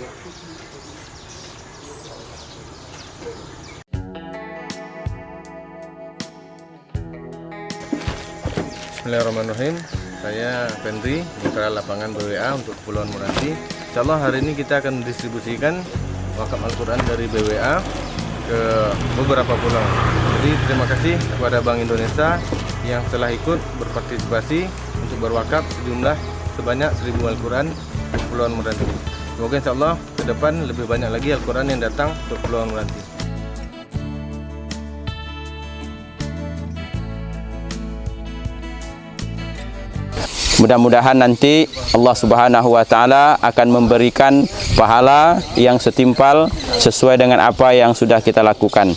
Bismillahirrahmanirrahim. Saya Pendri, Mitra Lapangan BWA untuk Kepulauan Meranti Insya Allah hari ini kita akan mendistribusikan wakaf Al-Quran dari BWA ke beberapa pulau. Jadi terima kasih kepada Bank Indonesia yang telah ikut berpartisipasi untuk berwakaf sejumlah sebanyak 1000 Al-Quran di Kepulauan Meranti Semoga insya Allah ke depan lebih banyak lagi Al-Quran yang datang untuk Kepulauan Meranti Mudah-mudahan nanti Allah Subhanahu wa taala akan memberikan pahala yang setimpal sesuai dengan apa yang sudah kita lakukan.